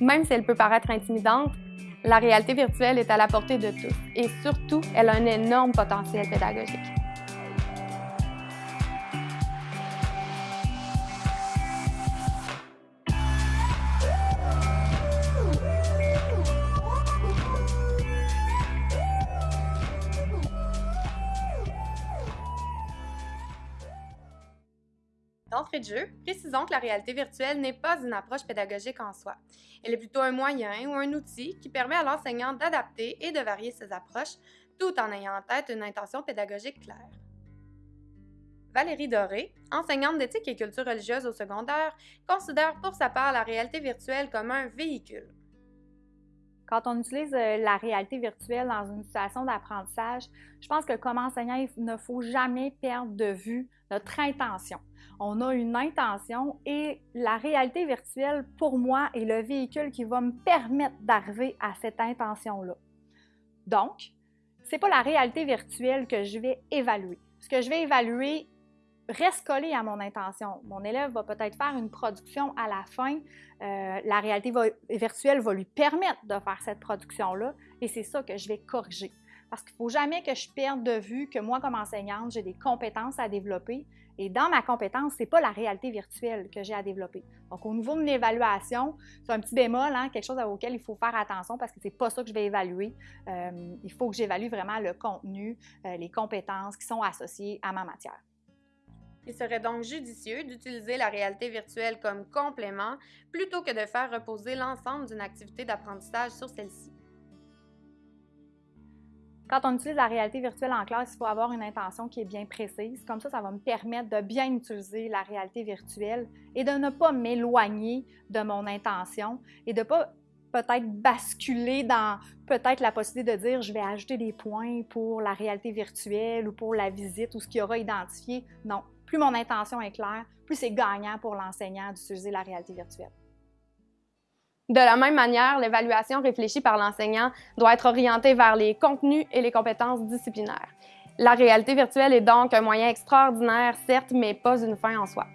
Même si elle peut paraître intimidante, la réalité virtuelle est à la portée de tous et surtout, elle a un énorme potentiel pédagogique. D'entrée de jeu, précisons que la réalité virtuelle n'est pas une approche pédagogique en soi. Elle est plutôt un moyen ou un outil qui permet à l'enseignant d'adapter et de varier ses approches tout en ayant en tête une intention pédagogique claire. Valérie Doré, enseignante d'éthique et culture religieuse au secondaire, considère pour sa part la réalité virtuelle comme un véhicule. Quand on utilise euh, la réalité virtuelle dans une situation d'apprentissage, je pense que comme enseignant, il ne faut jamais perdre de vue notre intention. On a une intention et la réalité virtuelle, pour moi, est le véhicule qui va me permettre d'arriver à cette intention-là. Donc, ce n'est pas la réalité virtuelle que je vais évaluer. Ce que je vais évaluer reste collé à mon intention. Mon élève va peut-être faire une production à la fin. Euh, la réalité virtuelle va lui permettre de faire cette production-là et c'est ça que je vais corriger. Parce qu'il ne faut jamais que je perde de vue que moi, comme enseignante, j'ai des compétences à développer. Et dans ma compétence, ce n'est pas la réalité virtuelle que j'ai à développer. Donc, au niveau de mon évaluation, c'est un petit bémol, hein, quelque chose auquel il faut faire attention parce que ce n'est pas ça que je vais évaluer. Euh, il faut que j'évalue vraiment le contenu, euh, les compétences qui sont associées à ma matière. Il serait donc judicieux d'utiliser la réalité virtuelle comme complément plutôt que de faire reposer l'ensemble d'une activité d'apprentissage sur celle-ci. Quand on utilise la réalité virtuelle en classe, il faut avoir une intention qui est bien précise. Comme ça, ça va me permettre de bien utiliser la réalité virtuelle et de ne pas m'éloigner de mon intention et de ne pas peut-être basculer dans peut-être la possibilité de dire je vais ajouter des points pour la réalité virtuelle ou pour la visite ou ce qu'il y aura identifié. Non, plus mon intention est claire, plus c'est gagnant pour l'enseignant d'utiliser la réalité virtuelle. De la même manière, l'évaluation réfléchie par l'enseignant doit être orientée vers les contenus et les compétences disciplinaires. La réalité virtuelle est donc un moyen extraordinaire, certes, mais pas une fin en soi.